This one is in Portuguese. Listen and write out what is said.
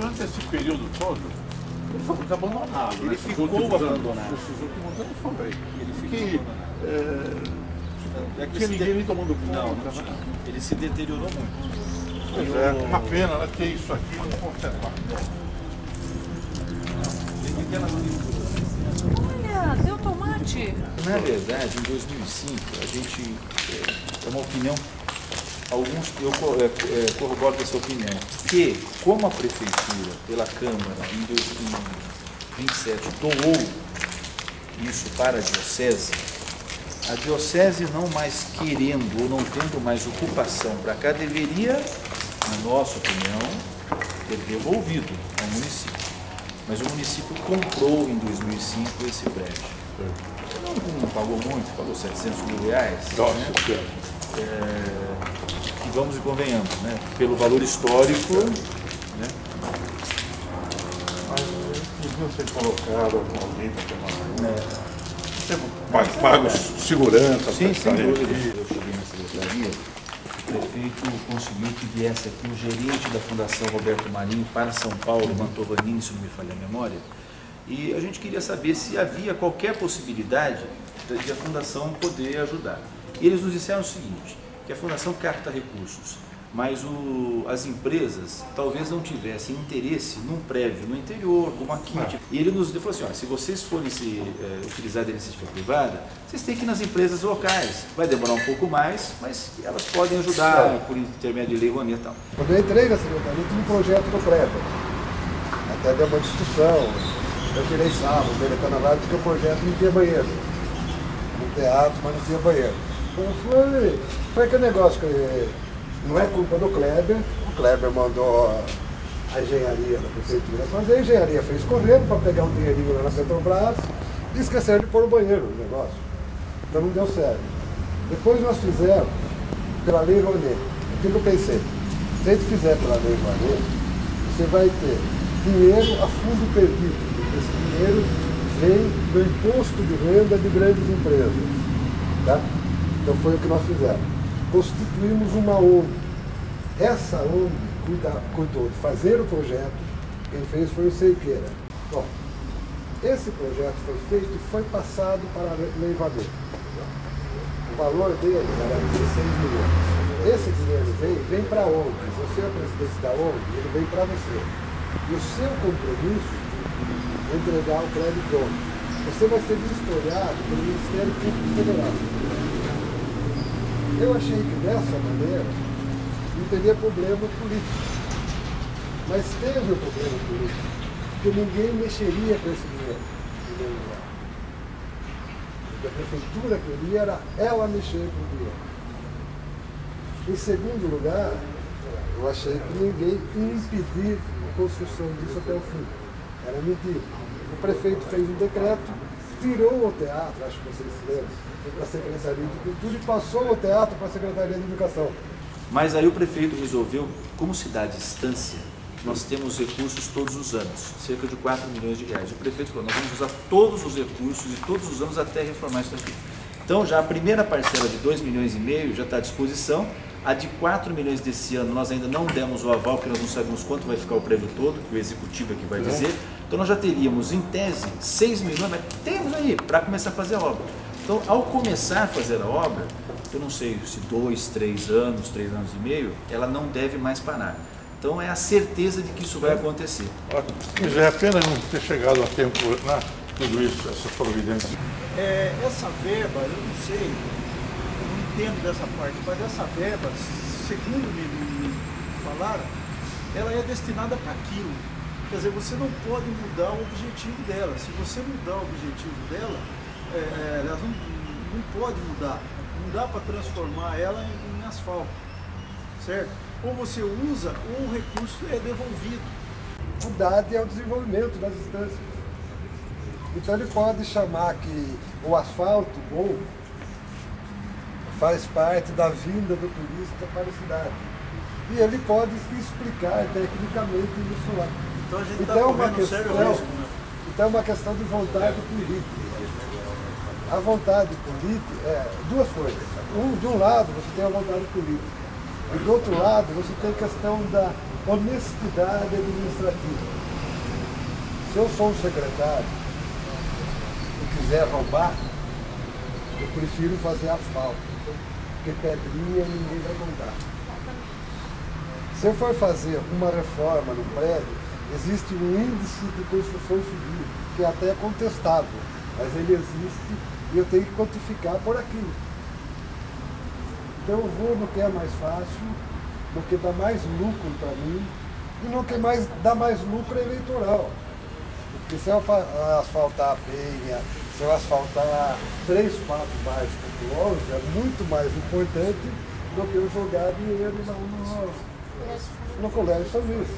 durante esse período todo, ele foi muito abandonado. Ele né? ficou abandonado. Esses últimos anos foi. Ele ficou Que, abandonado. é, É que tinha ninguém de- nem tomando conta. Não, não né? tinha. Ele se deteriorou muito. Pois é, o- uma pena né, ter isso aqui não conservar. Olha, deu tomate. Na verdade, em 2005, a gente, é, é uma opinião, alguns, eu é, é, corroboro com essa opinião, que como a Prefeitura, pela Câmara, em 2027, doou isso para a Diocese, a Diocese não mais querendo ou não tendo mais ocupação para cá, deveria, na nossa opinião, ter devolvido ao município. Mas o município comprou em 2005 esse prédio. Não, não pagou muito, pagou 700 mil reais. Nossa, né? É, e vamos e convenhamos, né? pelo valor histórico, né? Mas podiam ser colocados alguém para tomar É, Pago, pago segurança, Sim, sem dúvida. Eu cheguei na secretaria, o prefeito conseguiu que viesse aqui o gerente da Fundação Roberto Marinho para São Paulo, Mantovanini, se não me falha a memória, e a gente queria saber se havia qualquer possibilidade de de a Fundação poder ajudar. E eles nos disseram o seguinte, que a Fundação capta recursos, mas o- as empresas talvez não tivessem interesse num prédio no interior, como aqui. E ele nos falou assim, ó, se vocês forem se, eh, utilizar da iniciativa privada, vocês têm que ir nas empresas locais. Vai demorar um pouco mais, mas elas podem ajudar por intermédio de lei Rouanet e tal. Quando eu entrei na secretaria, tinha um projeto do prédio. Até deu uma discussão. Eu tirei sábado, ele está na vaga porque o projeto não tinha banheiro. No teatro, mas não tinha banheiro. Então foi, foi aquele negócio que não é culpa do Kleber. O Kleber mandou a engenharia da prefeitura fazer, a engenharia fez correndo para pegar um dinheirinho lá na Petrobras e esqueceram de pôr o banheiro no negócio. Então não deu certo. Depois nós fizemos pela lei Rouanet. O que eu pensei? Se a gente fizer pela lei Rouanet, você vai ter dinheiro a fundo perdido. Esse dinheiro vem do imposto de renda de grandes empresas. Tá? Então foi o que nós fizemos. Constituímos uma ONG. Essa ONG cuida, cuidou de fazer o projeto, quem fez foi o Seiqueira. Bom, esse projeto foi feito e foi passado para a Lei Rouanet. O valor dele era 16 milhões. Esse dinheiro vem, vem para a ONG. Você é o presidente da ONG, ele vem para você. E o seu compromisso é entregar o crédito pronto. Você vai ser vistoriado pelo Ministério Público Federal. Eu achei que dessa maneira não teria problema político. Mas teve um problema político, porque ninguém mexeria com esse dinheiro. em lugar. O que a prefeitura queria era ela mexer com o dinheiro. Em segundo lugar, eu achei que ninguém ia impedir a construção disso até o fim. Era mentira. O prefeito fez um decreto, tirou o teatro, acho que vocês lembram, foi para a Secretaria de Cultura e passou o teatro para a Secretaria de Educação. Mas aí o prefeito resolveu, como se dá a distância, nós temos recursos todos os anos, cerca de 4 milhões de reais. O prefeito falou, nós vamos usar todos os recursos e todos os anos até reformar isso aqui. Então já a primeira parcela de 2 milhões e meio já está à disposição. A de 4 milhões desse ano nós ainda não demos o aval, porque nós não sabemos quanto vai ficar o prédio todo, que o executivo é que vai dizer. Então nós já teríamos, em tese, 6 milhões, mas temos aí para começar a fazer a obra. Então, ao começar a fazer a obra, eu não sei se dois, três anos, três anos e meio, ela não deve mais parar. Então é a certeza de que isso vai acontecer. Ótimo. Mas é apenas não ter chegado a tempo, né? Tudo isso, essas providências. É, essa verba, eu não sei, eu não entendo dessa parte, mas essa verba, segundo me, me falaram, ela é destinada para aquilo. Quer dizer, você não pode mudar o objetivo dela. Se você mudar o objetivo dela, é, é, ela não, não pode mudar. Não dá para transformar ela em, em asfalto. Certo? Ou você usa ou o recurso é devolvido. Cidade é o desenvolvimento das instâncias. Então ele pode chamar que o asfalto bom faz parte da vinda do turista para a cidade. E ele pode explicar tecnicamente isso lá. Então a gente está Então é uma correndo um sério questão, risco. Né? então é uma questão de vontade política. A vontade política é duas coisas. Um, de um lado você tem a vontade política. E do outro lado, você tem a questão da honestidade administrativa. Se eu sou um secretário e quiser roubar, eu prefiro fazer asfalto, porque pedrinha ninguém vai contar. Se eu for fazer uma reforma no prédio, existe um índice de construção civil, que até é contestável, mas ele existe e eu tenho que quantificar por aquilo. Então eu vou no que é mais fácil, no que dá mais lucro para mim e no que mais dá mais lucro eleitoral. Porque se eu fa- asfaltar a penha, se eu asfaltar três, quatro bairros populosos, é muito mais importante do que eu jogar dinheiro no, no, no colégio São Luís.